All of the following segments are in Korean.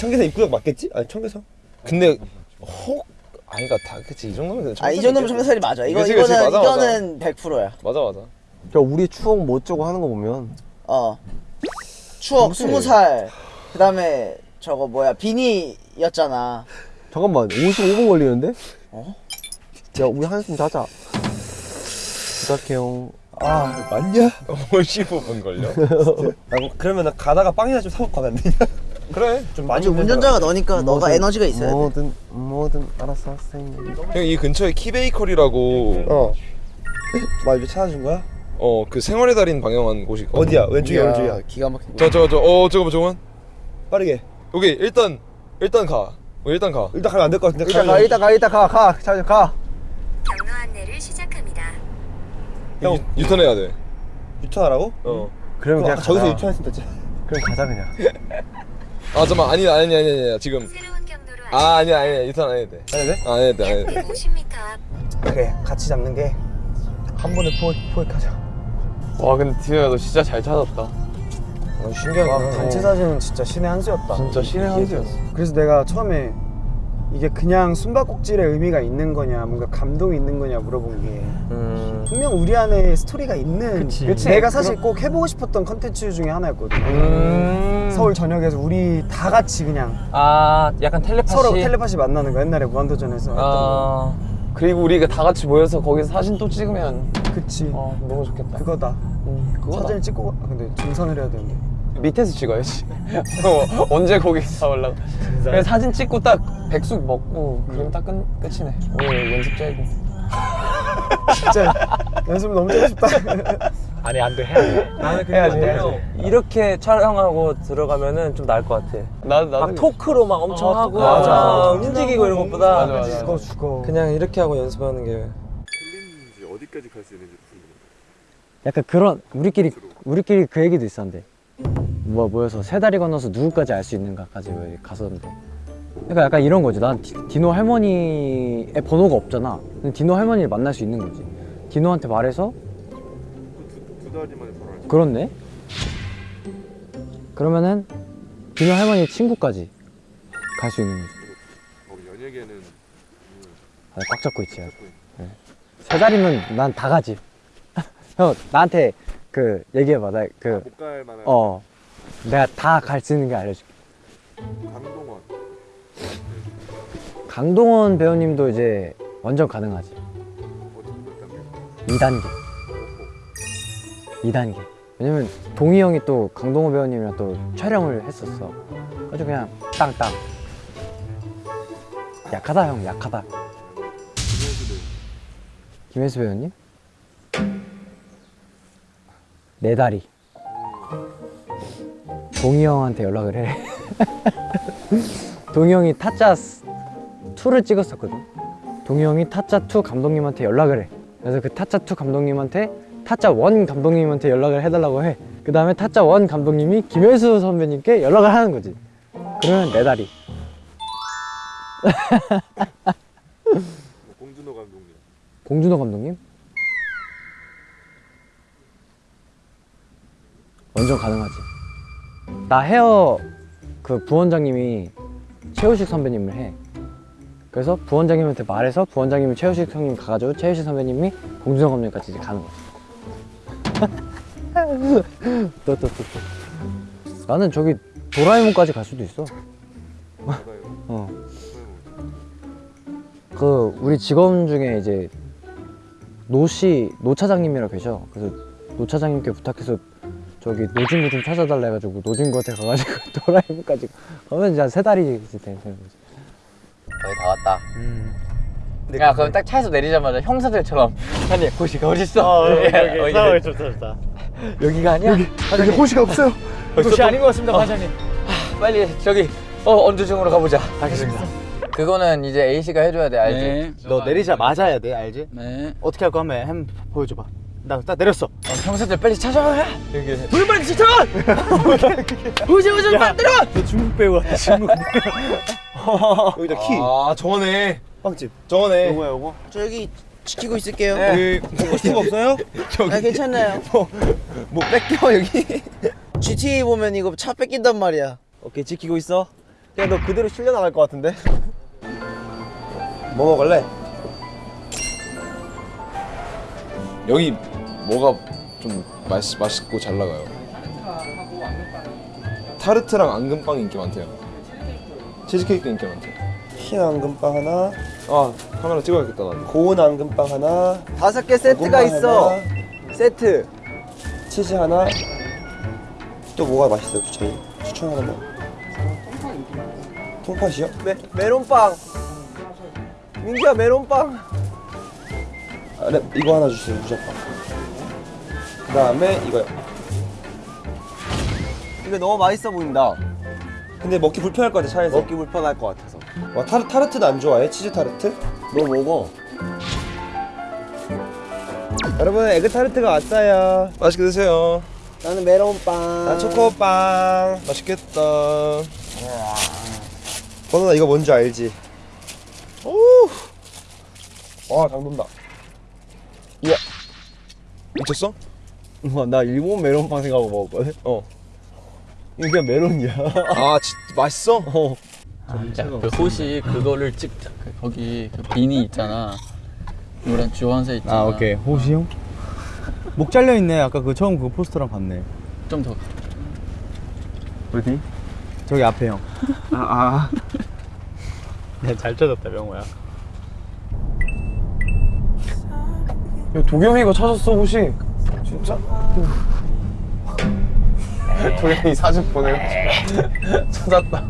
청계산 입구역 맞겠지? 아니 청계산 근데 혹 아니가 다 그치 이 정도면 아이 정도면 청계산이 맞아. 이거 그치, 그치, 이거는 맞아, 맞아. 이거는 100%야. 맞아 맞아 그러니까 우리 추억 못 주고 하는 거 보면 어. 추억 20살. 그다음에 저거 뭐야? 비니였잖아. 잠깐만 55분 걸리는데? 어? 야 우리 한숨 자자 부탁해요 아 맞냐? 55분 걸려? 아, 그러면 나 가다가 빵이나 좀 사고 가면 안 되냐? 그래 좀 많이 운전자가 너니까 너가 뭐든- 에너지가 있어야 돼. 뭐든 뭐든 알아서 하세요 형이 근처에 키베이커리라고 어. 나 이제 찾아준 거야? 어 그 생활의 달인 방영한 곳이 어디야? 왼쪽이야 오른쪽이야? 기가 막힌 저저 저어 잠깐만 잠깐만 빠르게 여기 일단 일단 가 어, 일단 가. 일단 가면 안 될 것 같은데. 일단 가, 일단 가, 일단 가, 가. 자, 가. 경로 안내를 시작합니다. 형 유, 유턴해야 돼. 유턴하라고? 어. 그러면 그냥 저기서 가자. 유턴했으면 됐지. 그럼 가자 그냥. 아 잠깐만. 아니 아니 아니 아니 아니. 지금. 새로운 경로로 아 아니야 아니야. 유턴 안 해도 돼. 해야 돼? 아, 안 해도 돼 안 해도 약 150m 앞. 그래 같이 잡는 게 한 번에 포획, 포획하자. 와 근데 디노야 너 진짜 잘 찾았다. 어, 신기하다. 단체 사진은 진짜 신의 한 수였다. 진짜 신의 한 수였어. 그래서 내가 처음에 이게 그냥 숨바꼭질의 의미가 있는 거냐, 뭔가 감동이 있는 거냐 물어본 게 음... 분명 우리 안에 스토리가 있는 그치. 내가 사실 꼭 해보고 싶었던 컨텐츠 중에 하나였거든. 음... 서울 전역에서 우리 다 같이 그냥 아 약간 텔레파시 서로 텔레파시 만나는 거 옛날에 무한도전에서 했던 아 그리고 우리가 다 같이 모여서 거기서 사진 또 찍으면 거. 그치. 어 너무 좋겠다 그거다. 음, 그거다. 사진을 찍고 가- 아, 근데 등산을 해야 되는데. 밑에서 찍어야지 어, 언제 거기 다 올라가 그냥 사진 찍고 딱 백숙 먹고 그럼 딱 끝, 끝이네 오늘 연습 짜이고 진짜 연습 너무 하고 싶다. 아니 안돼 해야 돼. 나는 해야지, 해야지. 이렇게 촬영하고 들어가면 좀 나을 것 같아. 나, 나도 막 토크로 막 엄청 어, 하고. 맞아, 막 맞아. 움직이고 이런 것보다 맞아, 맞아. 죽어 죽어. 그냥 이렇게 하고 연습하는 게 약간 그런 우리끼리 우리끼리 그 얘기도 있었는데 뭐 모여서 세 다리 건너서 누구까지 알 수 있는가까지 왜 갔었는데. 그러니까 약간 이런 거지. 난 디, 디노 할머니의 번호가 없잖아. 근데 디노 할머니를 만날 수 있는 거지. 디노한테 말해서 그렇네. 그러면은 디노 할머니 친구까지 갈 수 있는 거지. 연예계는 아, 꽉 잡고 있지 네. 세 다리면 난 다 가지. 형 나한테 그 얘기해봐. 나그 만한 어 내가 다 갈 수 있는 게 알려줄게. 강동원. 강동원 배우님도 이제 완전 가능하지. 2단계. 2단계. 왜냐면 동희 형이 또 강동원 배우님이랑 또 촬영을 했었어. 아주 그냥 땅땅. 약하다 형. 약하다. 김혜수 배우님? 네 다리 동희 형한테 연락을 해. 동희 형이 타짜 2를 찍었었거든. 동희 형이 타짜 2 감독님한테 연락을 해. 그래서 그 타짜 2 감독님한테 타짜 1 감독님한테 연락을 해달라고 해그 다음에 타짜 1 감독님이 김혜수 선배님께 연락을 하는 거지. 그러면 네 다리. 공준호 감독님. 공준호 감독님? 완전 가능하지 나 헤어 그 부원장님이 최우식 선배님을 해. 그래서 부원장님한테 말해서 부원장님이 최우식 형님 가가지고 최우식 선배님이 공준호 감독님까지 이제 가는 거지 또또 또 또. 나는 저기 도라에몽까지 갈 수도 있어. 어. 그 우리 직원 중에 이제 노씨 노 차장님이라 계셔. 그래서 노 차장님께 부탁해서 저기 노진구 좀 찾아달라 해가지고 노진구한테 가가지고 도라에몽까지 가면 이제 한 세 달이 이제 되는 거지. 거의 다 왔다. 야, 그럼 딱 차에서 내리자마자 형사들처럼 아니 고시가 어딨어? 어, 여기 여기 좋다 좋다. 여기가 아니야? 여기 호시가 없어요 도시 아닌 것 같습니다, 과장님. 빨리 저기 어 언주증으로 가보자. 알겠습니다. 그거는 이제 A 씨가 해줘야 돼, 알지? 너 내리자 맞아야 돼 알지? 네. 어떻게 할 거 한번 한번 보여줘봐. 나딱 내렸어. 어, 형사들 빨리 찾아와. 여기. 너 중국 배우 같아 중국. 여기다 키. 아 저거네 빵집. 저거네 요거야 요거. 저 여기 지키고 있을게요. 여기 스티브 없어요? 아 괜찮아요. 뭐 뺏겨 여기 GTA 보면 이거 차 뺏긴단 말이야. 오케이 지키고 있어 야너 그대로 실려 나갈 것 같은데 뭐 먹을래? 여기 뭐가 좀 맛, 맛있고 잘 나가요? 타르트랑 앙금빵이 인기 많대요. 치즈케이크도 인기 많대요. 흰 앙금빵 하나, 아 카메라 찍어야겠다 나 고운 앙금빵 하나, 다섯 개 세트가 있어 하나, 세트. 치즈 하나. 또 뭐가 맛있어요, 저희? 추천 하나만. 통팥이요? 메, 메론빵. 민규야 메론빵. 아, 네, 이거 하나 주세요, 무조건. 그 다음에 이거요. 이거 너무 맛있어 보인다 근데 먹기 불편할 것 같아, 차에서. 먹기 불편할 것 같아서 와, 타르, 타르트도 안 좋아해? 치즈 타르트? 너 먹어 여러분 에그 타르트가 왔어요 맛있게 드세요 나는 메론빵 나 초코빵. 맛있겠다 번호나 이거 뭔지 알지? 오! 와, 당 돈다. 미쳤어? 우와, 나 일본 메론빵 생각하고 먹었거든 어 이거 그냥 메론이야 아 진, 맛있어? 어. 야, 그 호시 그거를 찍자. 그 거기 그 비니 있잖아. 노란 주황색 있잖아. 아 오케이 호시 형? 목 잘려있네 아까 그 처음 그 포스터랑 봤네 좀 더. 어디? 저기 앞에 형 아아 잘 찾았다 명호야 야, 도겸이가 찾았어 혹시? 진짜? 도겸이 사진 보내가지고 찾았다.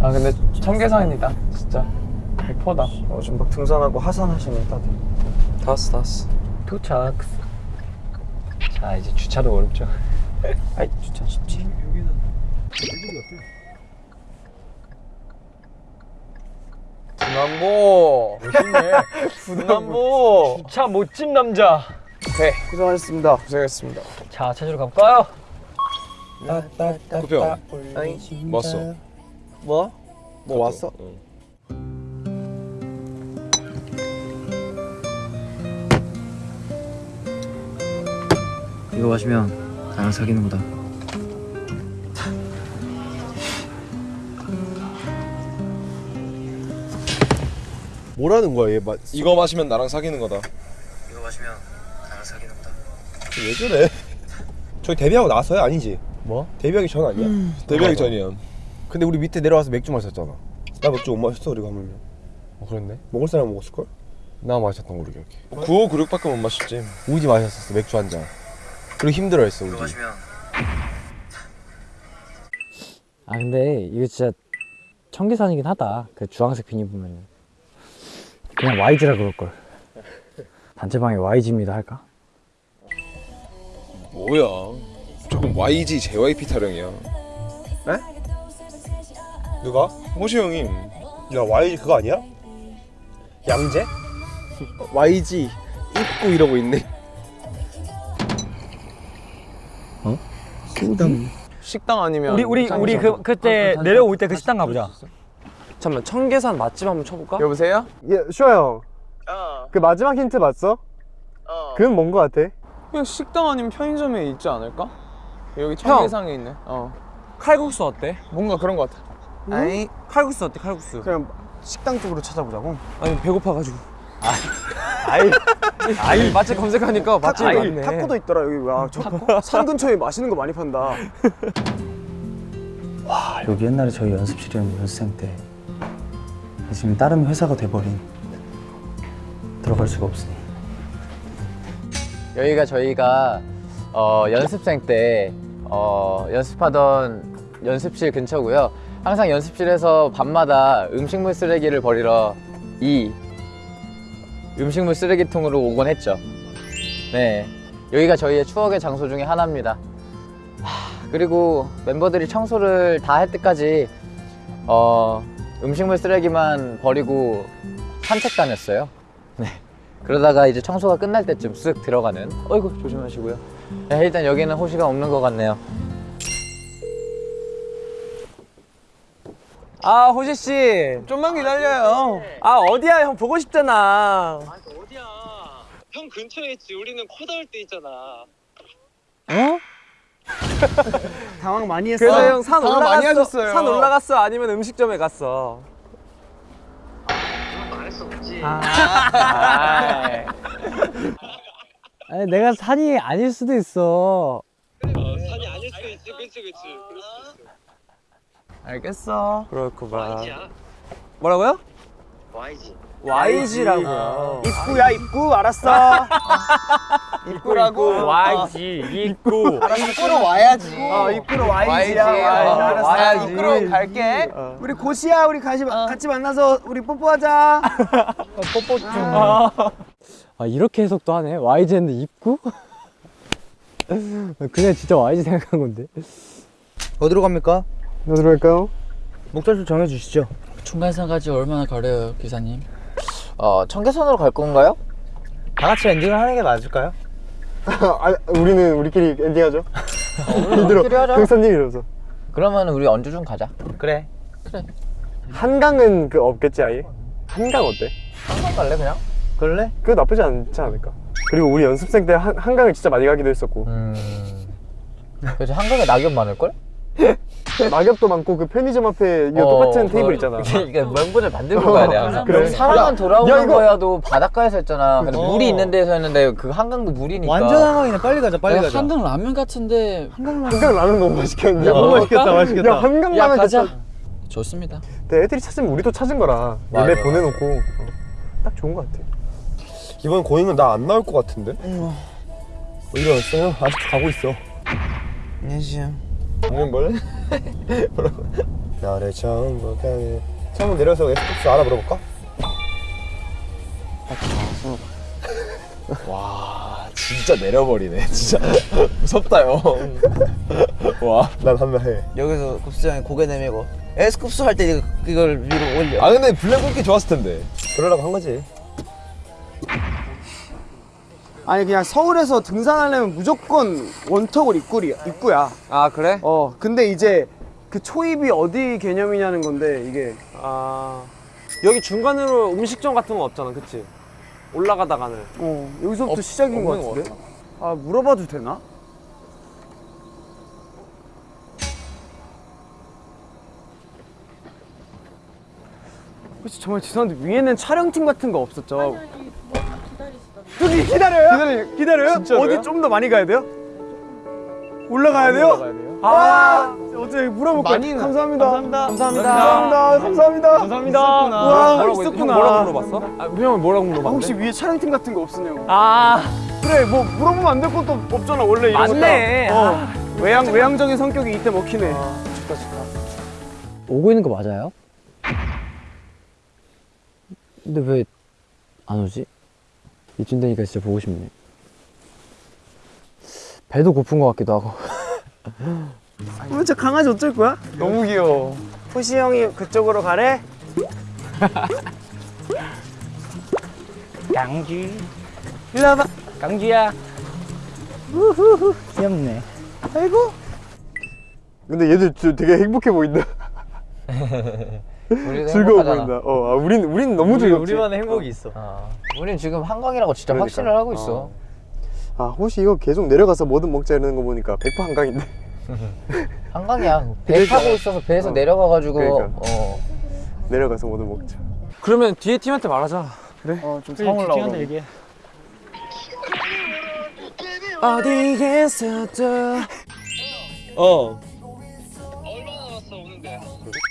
아 근데 청계산이다 진짜 100%다. 어, 좀막 등산하고 하산하시면 따뜻해. 다 왔어 다 왔어. 도착 자 이제 주차도 어렵죠 아이, 주차 쉽지. 분남보. 분남보. 주차 못진 남자 오케이 고생하셨습니다. 고생했습니다. 자 찾으러 가볼까요? 구평 뭐 왔어? 뭐? 뭐 왔어? 응. 이거 마시면 나랑 사귀는 거다 뭐라는 거야 얘 마, 이거 마시면 나랑 사귀는 거다 이거 마시면 왜 그래? 저희 데뷔하고 나서요? 아니지? 뭐? 데뷔하기 전 아니야? 데뷔하기 전이야 근데 우리 밑에 내려와서 맥주 마셨잖아 나 맥주 못 마셨어, 우리 가면. 어 그랬네 먹을 사람 먹었을걸? 나 마셨던 거 모르게 9596밖에 못 마셨지 우지 마셨었어 맥주 한잔 그리고 힘들어했어 우지 아 근데 이거 진짜 청계산이긴 하다 그 주황색 비니 보면은 그냥 YG라 그럴걸 단체방에 YG입니다 할까? 뭐야 조금 YG JYP 타령이야 누가? 호시 형이 야, Y 그거 아니야? 양재? YG 입고 이러고 있네 식당 아니면 우리 우리 우리 그 그때 내려올 때 그 식당 가보자 잠깐만 청계산 맛집 한번 쳐볼까? 여보세요? 예, 슈아 형. 그 마지막 힌트 봤어? 그건 뭔 거 같아? 그냥 식당 아니면 편의점에 있지 않을까? 여기 청계산에 있네. 어. 칼국수 어때? 뭔가 그런 것 같아. 아니 칼국수 어때 칼국수 그냥 식당 쪽으로 찾아보자고. 아니 배고파가지고. 아이 맛집 검색하니까 타코, 많네. 타코도 있더라 여기. 와, 저, 산 근처에 맛있는 거 많이 판다. 아, 여기 옛날에 저희 연습실이었는데 연습생 때 지금 다른 회사가 돼버린 들어갈 수가 없으니 여기가 저희가 어, 연습생 때 어, 연습하던 연습실 근처고요. 항상 연습실에서 밤마다 음식물 쓰레기를 버리러 이 음식물 쓰레기통으로 오곤 했죠. 네, 여기가 저희의 추억의 장소 중에 하나입니다. 하, 그리고 멤버들이 청소를 다 할 때까지 어, 음식물 쓰레기만 버리고 산책 다녔어요. 네. 그러다가 이제 청소가 끝날 때쯤 쓱 들어가는 어이구 조심하시고요 네, 일단 여기는 호시가 없는 것 같네요 아 호시 씨. 좀만 기다려요. 아 어디야 형 보고 싶잖아. 형 근처에 있지. 우리는 코 닿을 때 있잖아. 당황 많이 했어. 그래서 형 산 올라갔어. 산 올라갔어 아니면 음식점에 갔어. 아니 내가 산이 아닐 수도 있어. 산이 아닐 수도 있지. 그치 그치. 알겠어. 그렇구만. 뭐라고요? YG. YG라고요. 입구야 입구 알았어. 입구라고. YG 입구. 입구로 와야지. 어 입구로 와야지야. 와야지. 알았어. 와야 입구로 갈게. 우리 고시야 우리 같이 같이 만나서 우리 뽀뽀하자. 뽀뽀 좀. 아 이렇게 해석도 하네. YG는 입구? 그냥 진짜 YG 생각한 건데. 어디로 갑니까? 어디로 갈까요? 목적지 정해주시죠. 중간선 까지 얼마나 걸려요, 기사님? 어 청계선으로 갈 건가요? 다 같이 엔딩을 하는 게 맞을까요? 아, 우리는 우리끼리 엔딩하죠. 우리끼리 하자. 형사님 이러면서. 그러면 우리 언주 좀 가자. 그래. 한강은 그 없겠지 아예? 한강 어때? 한강 갈래 그냥? 그럴래? 그거 나쁘지 않지 않을까? 그리고 우리 연습생 때 한, 한강을 진짜 많이 가기도 했었고 음. 그래서 한강에 낙엽 많을 걸? 낙엽도 많고 그 편의점 앞에 이거 어, 똑같은 그- 테이블 있잖아 이게 명분을 만들고 가야 돼 항상. 그래. 사람은 야, 돌아오는 야, 이거- 거야도 바닷가에서 했잖아. 근데 어. 물이 있는 데서 했는데 그 한강도 물이니까. 완전 한강이네. 빨리 가자. 빨리 야, 가자. 한강 라면 같은데 한강 라면 한강 라면 너무 맛있겠는데? 야, 너무 맛있겠다, 맛있겠다. 야 한강 야 라면 가자. 진짜 좋습니다. 근데 애들이 찾으면 우리도 찾은 거라 맞아, 예매 맞아. 보내놓고 어, 딱 좋은 거 같아 이번 고잉은 나 안 나올 것 같은데? 뭐 일어났어요? 아직도 가고 있어 안녕하세요. 이건? 뭐라고? 나를 처음 보게 처음 내려서 에스쿱스 알아보러볼까? 와 진짜 내려버리네 진짜 무섭다 형와 난 한번 해. 여기서 급수장에 고개 내밀고 에스쿱스 할 때 이걸 위로 올려. 아 근데 블랙 굵기 좋았을 텐데 그러려고 한 거지. 아니 그냥 서울에서 등산하려면 무조건 원턱을 입구리, 입구야. 아 그래? 어 근데 이제 그 초입이 어디 개념이냐는 건데 이게 아 여기 중간으로 음식점 같은 거 없잖아, 그치? 올라가다가는. 어 여기서부터 없- 시작인 것것 같은데? 아 물어봐도 되나? 혹시 정말 죄송한데 위에는 촬영팀 같은 거 없었죠? 저기 기다려요? 기다려요? 기다려요? 진짜로요? 어디 좀 더 많이 가야 돼요? 올라가야 돼요? 올라가야 돼요? 아, 어떻게 물어볼까요? 많이 감사합니다. 감사합니다. 감사합니다. 감사합니다. 감사합니다. 와, 뭐라고, 있었구나. 형 뭐라고 물어봤어? 아, 형 뭐라고 아, 물어봤는데? 혹시 위에 촬영팀 같은 거 없으냐고. 아, 그래, 뭐 물어보면 안 될 것도 없잖아. 원래 이런 거. 맞네. 딱. 어. 외향 외향적인 성격이 이때 먹히네. 오고 있는 거 맞아요? 근데 왜 안 오지? 이쯤 되니까 진짜 보고 싶네. 배도 고픈 것 같기도 하고. 어, 저 강아지 어쩔 거야? 너무 귀여워. 호시 형이 그쪽으로 가래. 강주. 일로 와봐. 강주야. 우후후. 귀엽네. 아이고. 근데 얘들 저 되게 행복해 보인다 즐거워. 보인다 어, 아, 우린, 우린 너무 즐겁지 행복이 있어. 어. 우린 지금 한강이라고 진짜 그러니까. 확신을 하고 있어. 어. 아 혹시 이거 계속 내려가서 뭐든 먹자 이러는 거 보니까 100% 한강인데 한강이야. 배 타고 있어서 배에서 어. 내려가 가지고 그러니까. 어. 내려가서 뭐든 먹자 그러면 뒤에 팀한테 말하자. 어좀 상황 올라오고. 얘기해. 어디에서도 어?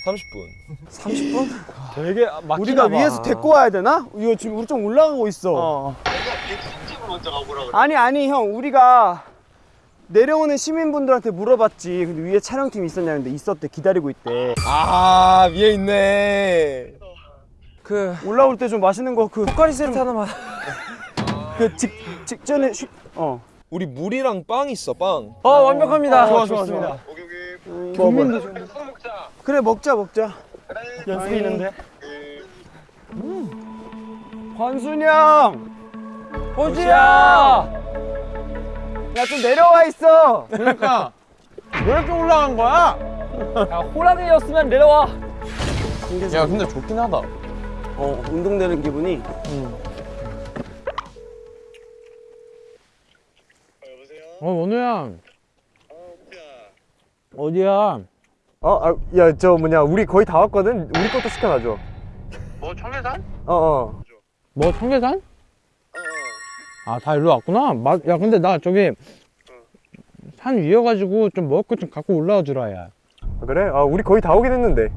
30분 되게 막히나 우리가 봐. 위에서 데리고 와야 되나? 이거 지금 우리 좀 올라가고 있어. 내가 집으로 먼저 가보라 그래. 아니 아니 형 우리가 내려오는 시민분들한테 물어봤지. 근데 위에 촬영팀 있었냐는데 있었대. 기다리고 있대. 아 위에 있네 그 올라올 때 좀 맛있는 거그 포카리 세트 하나만. 그 직, 직전에 쉬, 어. 우리 물이랑 빵 있어 빵어 완벽합니다. 좋아, 좋아, 좋아. 오케이 오케이. 국민도 좀. 술 먹자. 그래 먹자 먹자. 연습이 있는데. 관순이 형. 호지야. 야 좀 내려와 있어. 그러니까 왜 이렇게 올라간 거야? 야 호랑이였으면 내려와. 야 근데 좋긴 하다. 어 운동되는 기분이. 어 원우야 어디야 어, 아, 야, 저 뭐냐, 우리 거의 다 왔거든. 우리 것도 시켜놔줘. 뭐 청계산? 어, 어. 뭐 청계산? 아다 일로 왔구나 마, 야 근데 나 저기 산 위여가지고 좀 먹을 것 좀 갖고 올라와 주라 야 아, 그래? 아, 우리 거의 다 오긴 했는데.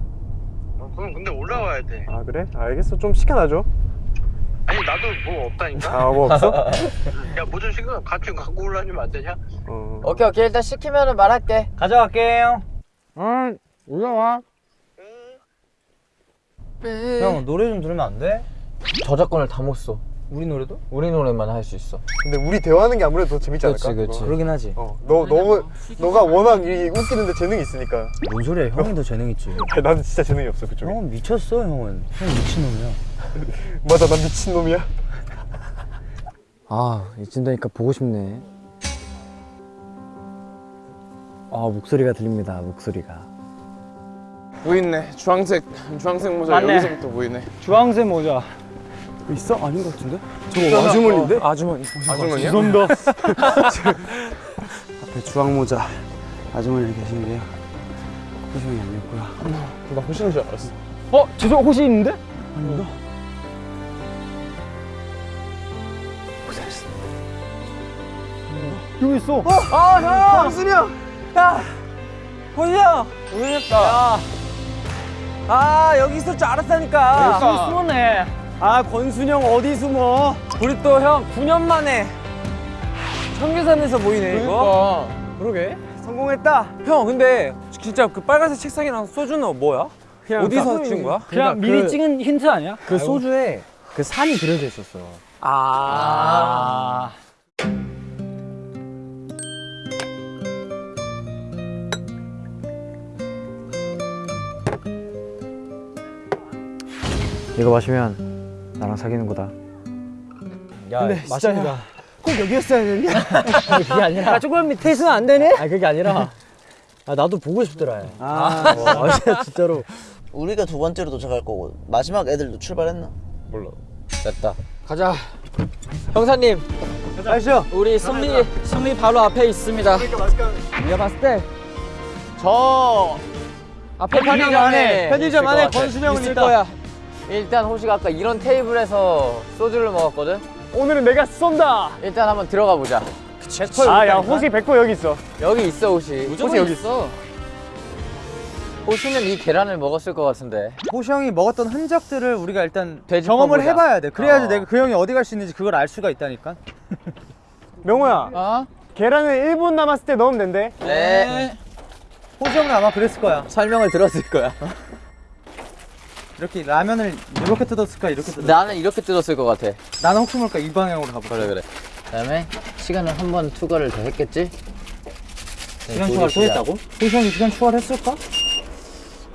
어, 그럼 근데 올라와야 돼. 아, 그래? 알겠어. 좀 시켜놔줘. 아니 나도 뭐 없다니까. 아, 뭐 없어? 야 뭐 좀 시켜 같이 갖고 올라주면 안 되냐? 어. 오케이 오케이 일단 시키면은 말할게 가져갈게요. 아 올라와 형 노래 좀 들으면 안 돼? 저작권을 다 못 써. 우리 노래도? 우리 노래만 할 수 있어. 근데 우리 대화하는 게 아무래도 더 재밌지 않을까? 그치. 그거? 그러긴 하지. 어, 너, 너무, 너가 워낙 이 웃기는데 재능이 있으니까. 뭔 소리야? 형이 더 재능 있지. 아니, 나는 진짜 재능이 없어, 그쪽에. 형은 미쳤어, 형은. 형 미친놈이야. 맞아, 난 미친놈이야. 아 이쯤 되니까 보고 싶네 아 목소리가 들립니다 목소리가 보이네. 주황색 주황색 모자 맞네. 여기서부터 보이네. 주황색 모자. 있어? 아닌 것 같은데? 저거 아주머니인데? 아주머니. 아주머니야? 죄송합니다. 앞에 주황 모자 아주머니 계신데요. 표정이 아니었고요. 나 호신인 줄 알았어. 어? 죄송 혹시 있는데? 아닙니다. 여기 있어. 아, 형! 광순이 형! 야! 호시야! 오셨다. 야. 아, 여기 있을 줄 알았다니까. 그러니까. 숨었네. 아, 권순영 어디 숨어? 우리 또 형 9년 만에 청계산에서 보이네, 이거. 그러게. 성공했다. 형, 근데 진짜 그 빨간색 책상이랑 소주는 뭐야? 어디서 찍은 거야? 그냥 미리 찍은 힌트 아니야? 그 소주에 그 산이 그려져 있었어 아. 이거 마시면 나랑 사귀는 거다 야, 근데 맞습니다. 꼭 여기였어야 되냐? 그게 아니라 아, 조금 밑에 있으면 안 되네? 아 그게 아니라 아 나도 보고 싶더라 아. 어, 아 진짜 진짜로 우리가 두 번째로 도착할 거고 마지막 애들도 출발했나? 몰라. 됐다. 가자. 형사님, 아시죠? 우리 승리 승리 바로 앞에 있습니다. 내가 봤을 때 저 앞에 편의점 안에 편의점 안에. 권순영은 있을 있다. 거야. 일단 호시가 아까 이런 테이블에서 소주를 먹었거든. 오늘은 내가 쏜다. 일단 한번 들어가 보자. 아, 야, 호시 100% 여기 있어. 여기 있어 호시. 무조건 여기 있어. 호시는 이 계란을 먹었을 것 같은데. 호시 형이 먹었던 흔적들을 우리가 일단. 경험을 해봐야 돼. 그래야지 어. 내가 그 형이 어디 갈 수 있는지 그걸 알 수가 있다니까. 명호야, 어? 계란을 1분 남았을 때 넣으면 된대. 네. 호시 형은 아마 그랬을 거야. 설명을 들었을 거야. 이렇게 라면을 이렇게 뜯었을까 이렇게 뜯었을까. 나는 이렇게 뜯었을 것 같아. 나는 혹시 모르니까 이 방향으로 가볼게. 그래 그래. 그 다음에 시간을 한 번 투과를 더 했겠지? 네, 시간 추가를 또 했다고? 호시 형이 시간 추가를 했을까?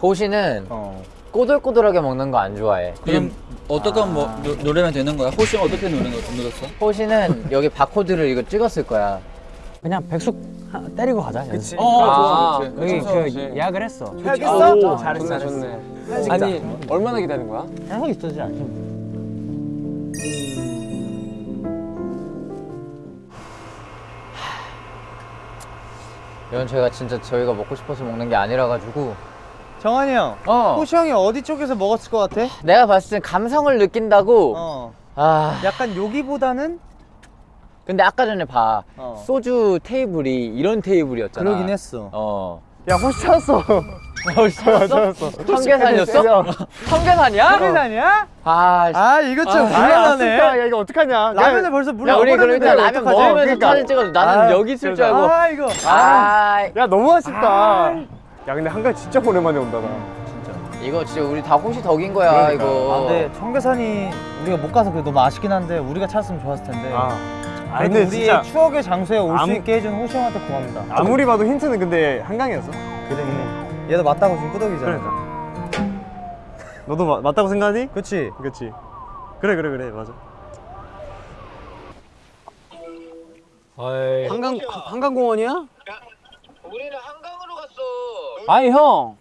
호시는 어. 꼬들꼬들하게 먹는 거 안 좋아해. 그럼 어떻게 뭐 누, 누르면 되는 거야? 호시 어떻게 누르는 거 눌렀어? 호시는 여기 바코드를 이거 찍었을 거야. 그냥 백숙 하- 때리고 가자 연습 어, 아, 좋지. 여기 그쵸, 그 그치. 예약을 했어 해야겠어? 오, 잘했어, 좋네, 잘했어. 아니 얼마나 기다린 거야? 계속 있어지 않지 이건 저희가 진짜 저희가 먹고 싶어서 먹는 게 아니라 가지고. 정한이 형. 어. 호시 형이 어디 쪽에서 먹었을 것 같아? 내가 봤을 땐 감성을 느낀다고. 어. 아. 약간 여기보다는 근데 아까 전에 봐. 어. 소주 테이블이 이런 테이블이었잖아. 그러긴 했어. 어. 야, 호시 찾았어. 호시 찾았어? 청계산이었어? 청계산이야? 청계산이야? 아, 씨. 아 이거 좀 아, 곤란하네. 야, 이거 어떡하냐. 라면을 벌써 야, 우리 일단 라면? 먹으면서 그러니까. 사진 찍어줘. 나는 아, 여기 있을 줄 알고. 아 이거. 아, 야, 너무 아쉽다. 야, 근데 한강 진짜 오랜만에 온다, 나. 이거 진짜 우리 다 호시 덕인 거야, 그러니까. 이거. 아, 근데 청계산이 우리가 못 가서 그게 너무 아쉽긴 한데 우리가 찾았으면 좋았을 텐데. 아. 아, 근데 우리의 진짜 추억의 장소에 올수 아무- 있게 해준 호시 형한테 고맙다. 아무리 봐도 힌트는 근데 한강이었어. 그래. 얘도 맞다고 지금 끄덕이잖아. 그러니까. 너도 마, 맞다고 생각하니? 그치? 그치. 그래, 그래, 그래, 맞아. 한강 한강공원이야? 우리는 한강으로 갔어. 아니 형.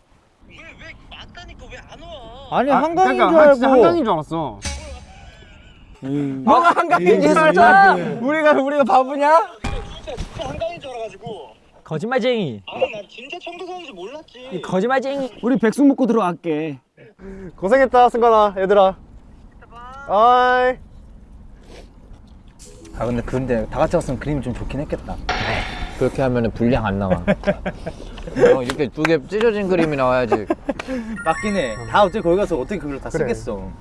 왜왜 맞다니까 왜 안 와? 아니 아, 한강인 그러니까 줄 알고. 진짜 한강인 줄 알았어. 뭐가 한강인 줄 알았어? 우리가 우리가 바보냐? 진짜 한강인 줄 알아가지고 거짓말쟁이. 아니 난 진짜 청도사인지 몰랐지 거짓말쟁이. 우리 백숙 먹고 들어갈게. 고생했다 승관아 얘들아 아이 아 근데 근데 다 같이 왔으면 그림이 좀 좋긴 했겠다. 그렇게 하면 분량 안 나와. 어, 이렇게 두 개 찢어진 그림이 나와야지. 맞긴 해. 다 어차피 거기 가서 어떻게 그걸 다 그래. 쓰겠어.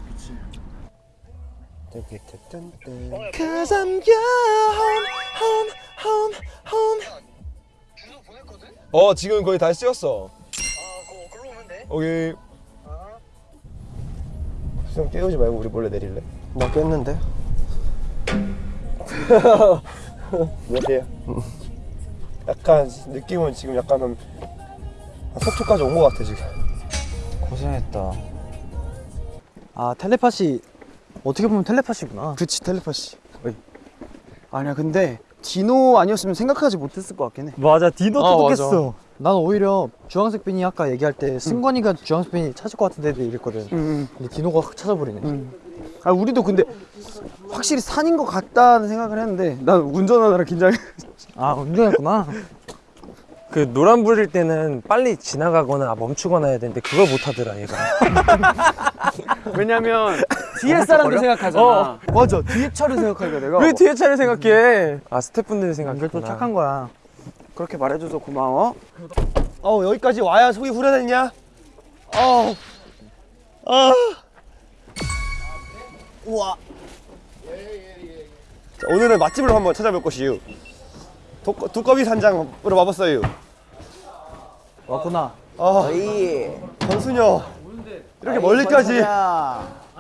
Cause I'm your home, home, home, home. 어 지금 거의 다 찍었어. 오케이. 수영 깨우지 말고 우리 몰래 내릴래? 나 깼는데? 몇이야? 약간 느낌은 지금 약간 한, 한 속초까지 온 것 같아 지금. 고생했다. 아 텔레파시. 어떻게 보면 텔레파시구나. 그치 텔레파시. 아니야 근데 디노 아니었으면 생각하지 못했을 것 같긴 해 맞아 디노 아, 똑똑했어. 난 오히려 주황색 빈이 아까 얘기할 때 승관이가 주황색 빈이 찾을 것 같은데 이랬거든. 근데 디노가 확 찾아버리네. 아 우리도 근데 확실히 산인 것 같다는 생각을 했는데 난 운전하느라 긴장해 아 운전했구나. 그 노란 불일 때는 빨리 지나가거나 멈추거나 해야 되는데 그걸 못 하더라 얘가. 왜냐면 뒤에 사람도 생각하잖아. 어, 맞아 뒤에 차를 생각하니까 내가 왜 뒤에 차를 생각해? 아 스태프분들 생각해. 또 착한 거야. 그렇게 말해줘서 고마워 어 여기까지 와야 속이 후련했냐? 어 아. 우와 자, 오늘은 맛집을 한번 찾아볼 것이유 도, 두꺼 비 산장으로 와봤어요 왔구나. 아 권순여 이렇게 멀리까지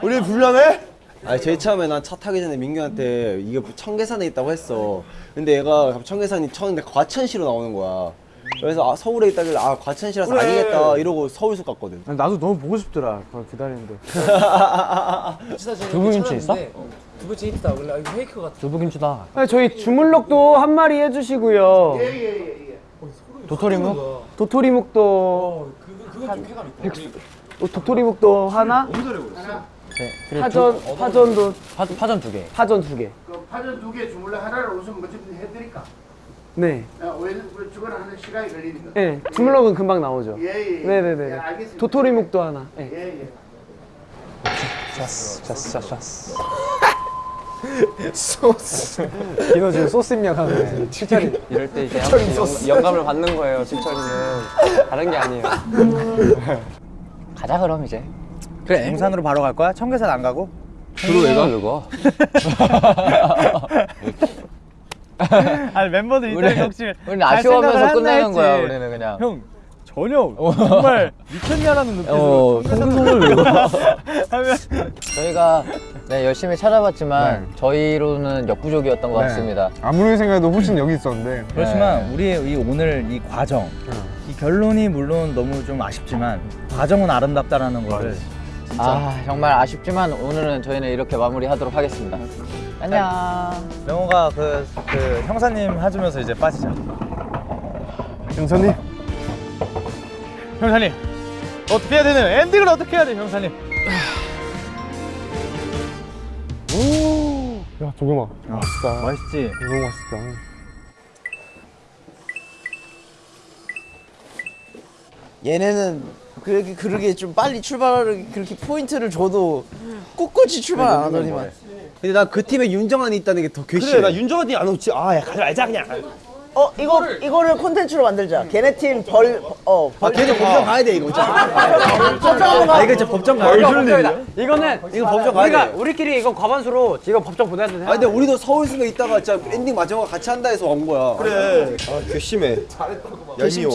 우리 불량해? 아니 제일 처음에 난 차 타기 전에 민규한테 이게 청계산에 있다고 했어. 근데 얘가 청계산이 쳤는데 과천시로 나오는 거야. 그래서 아, 서울에 있다길래 아 과천시라서 그래. 아니겠다 이러고 서울숲 갔거든. 나도 너무 보고 싶더라. 그걸 기다리는데. 두부김치 있어? 두부치 있다. 원래 이거 페이크 같아. 두부김치다. 저희 주물럭도 한 마리 해주시고요. 도토리묵? 도토리묵도 백수. 어, 도토리묵도 하나. 네. 그리고 파전 두- 파전도 파, 파전 두 개. 파전 두 개. 파전 두 개 주물러 하나를 우선 먼저 해드릴까? 네. 왜 주거나 하는 시간이 걸리니까. 네. 주물럭은 금방 나오죠. 예, 예, 예. 네네네. 예, 알겠습니다. 도토리묵도 하나. 네. 예, 예. 샤스 샤스 샤스. 소스. 디노 지금 소스 입력하는 칠철이. 이럴 때 이제 영. 영감을 받는 거예요. 칠철이는 다른 게 아니에요. 가자 그럼 이제. 그래. 용산으로 바로 갈 거야? 청계산 안 가고? 주로 왜 가? 그거? 아니 멤버들 이때 역시 우리는 잘 아쉬워하면서 끝내는 했나 거야. 우리는 그냥. 형 전혀 정말 미쳤냐라는 어, 눈빛으로 송송을 외워. 하면 저희가 네, 열심히 찾아봤지만 저희로는 역부족이었던 것 네. 같습니다. 아무리 생각해도 훨씬 여기 있었는데. 그렇지만 우리의 이 오늘 이 과정, 이 결론이 물론 너무 좀 아쉽지만 과정은 아름답다라는 거를 아 정말 아쉽지만 오늘은 저희는 이렇게 마무리하도록 하겠습니다. 안녕. 명호가 그, 그 형사님 해주면서 이제 빠지자. 형사님 형사님 어떻게 해야 되는 엔딩을 어떻게 해야 돼 형사님? 야 조경아. 맛있다. 맛있지? 너무 맛있다. 얘네는 그렇게 그렇게 좀 빨리 출발을 그렇게 포인트를 줘도 꿋꿋이 출발 안 하더니만. 근데 나 그 팀에 윤정한이 있다는 게 더 괘씸해. 그래 나 윤정한이 안 오지. 아 야 가지 말자 그냥. 어 이거 이거를 콘텐츠로 만들자. 걔네 팀벌어 아 걔도 법정 가야 돼 이거. 법정 한번 아 이거 진짜 법정 가야 돼. 이거는 이거 법정 가야 우리가 돼. 우리끼리 이건 과반수로 이거 법정 보내야 돼. 아 근데 우리도 서울숲에 있다가 진짜 엔딩 마지막에 같이 한다 해서 온 거야. 그래. 아 괘씸해. 얄미워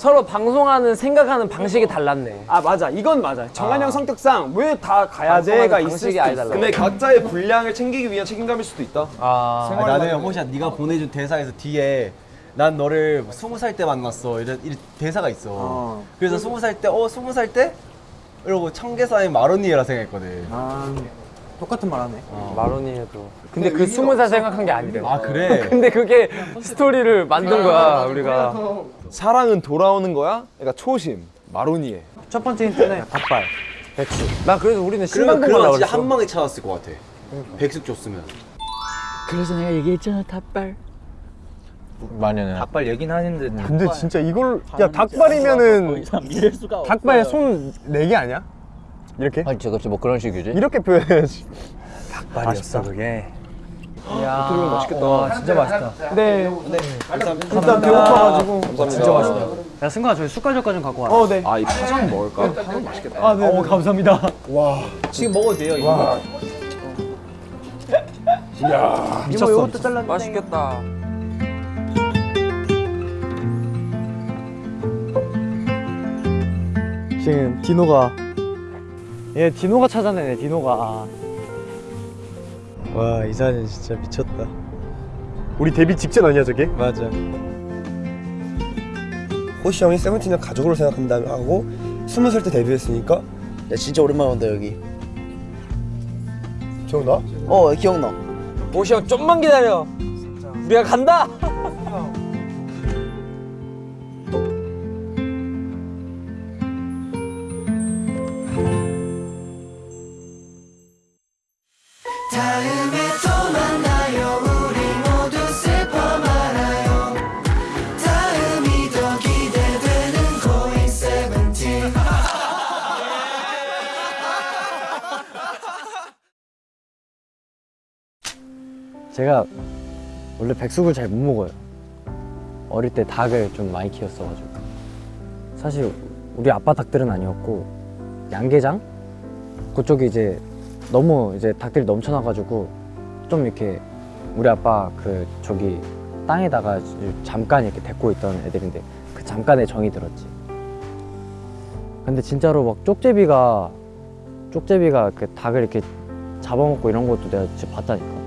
서로 방송하는 생각하는 방식이 달랐네. 아 맞아, 이건 맞아. 정한 형 성격상 왜 다 가야 돼가 있을 수도 있어. 근데 각자의 분량을 챙기기 위한 책임감일 수도 있다 아, 아, 나는 호시야 네가 보내준 대사에서 뒤에 난 너를 스무 살 때 만났어 이런, 이런 대사가 있어. 그래서 스무 살때어 스무 살 때? 이러고 청계산의 마로니에라 생각했거든. 아, 똑같은 말 하네. 마로니 해도. 근데 그 스무 살 생각한 게 아니래. 아 그래? 근데 그게 스토리를 만든 거야 우리가. 사랑은 돌아오는 거야? 그러니까 초심 마로니에 첫 번째 힌트는 닭발. 백숙. 나 그래서 우리는 그런 가려고 진짜. 한 방에 찾았을 것 같아. 백숙 줬으면. 그래서 내가 얘기했잖아 닭발 마녀는 닭발 얘긴 하는데 근데 진짜 이걸 야 닭발이면은 이럴 수가 닭발 손네개 아니야? 이렇게? 아니 저 갑자기 뭐 그런 식이지? 이렇게 표현해야지. 닭발이었어 그게. 야, 어떻게 보면 맛있겠다. 와, 진짜 맛있다. 네. 감사합니다. 일단 배고파가지고. 진짜 맛있다. 야 승관아 저희 숟가락 좀 갖고 와. 어 네. 아이 파전 먹을까? 파전 맛있겠다. 아, 네. 어 감사합니다. 와. 지금 먹어도 돼요 이거. 와. 야, 미쳤어, 이것도 미쳤어. 잘랐네. 맛있겠다. 지금 디노가 얘 디노가 찾아내네 디노가. 와 이 사진 진짜 미쳤다. 우리 데뷔 직전 아니야 저게? 맞아. 호시 형이 세븐틴을 가족으로 생각한다 하고 스무 살 때 데뷔했으니까 야 진짜 오랜만에 온다 여기 기억나? 어 기억나 오시 형 좀만 기다려. 우리가 간다. 제가 원래 백숙을 잘 못 먹어요. 어릴 때 닭을 좀 많이 키웠어가지고. 사실 우리 아빠 닭들은 아니었고 양계장 그쪽이 이제 너무 이제 닭들이 넘쳐나가지고 좀 이렇게 우리 아빠 그 저기 땅에다가 잠깐 이렇게 데리고 있던 애들인데 그 잠깐에 정이 들었지. 근데 진짜로 막 쪽제비가 쪽제비가 그 닭을 이렇게 잡아먹고 이런 것도 내가 진짜 봤다니까.